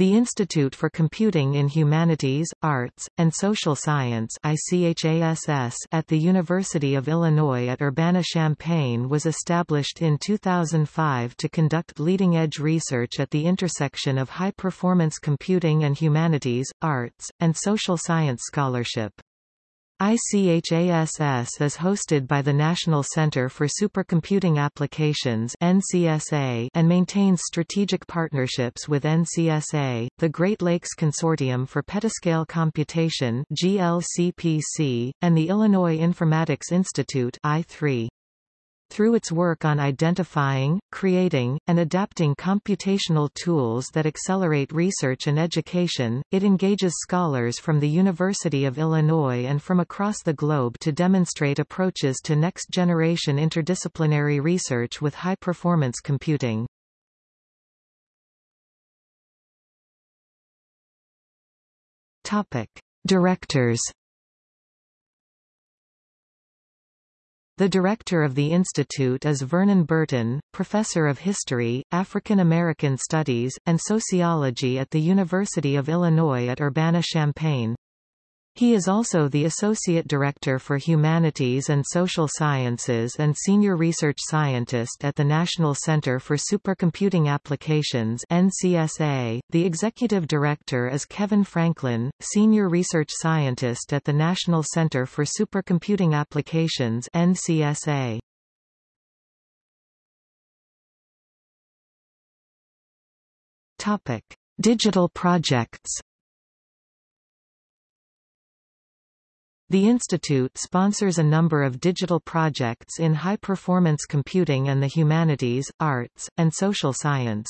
The Institute for Computing in Humanities, Arts, and Social Science at the University of Illinois at Urbana-Champaign was established in 2005 to conduct leading-edge research at the intersection of high-performance computing and humanities, arts, and social science scholarship. ICHASS is hosted by the National Center for Supercomputing Applications NCSA and maintains strategic partnerships with NCSA, the Great Lakes Consortium for Petascale Computation GLCPC, and the Illinois Informatics Institute I3. Through its work on identifying, creating, and adapting computational tools that accelerate research and education, it engages scholars from the University of Illinois and from across the globe to demonstrate approaches to next-generation interdisciplinary research with high-performance computing. Directors The director of the institute is Vernon Burton, professor of history, African American studies, and sociology at the University of Illinois at Urbana-Champaign. He is also the Associate Director for Humanities and Social Sciences and Senior Research Scientist at the National Center for Supercomputing Applications NCSA. .The Executive Director is Kevin Franklin, Senior Research Scientist at the National Center for Supercomputing Applications NCSA. Topic. Digital projects The institute sponsors a number of digital projects in high-performance computing and the humanities, arts, and social science.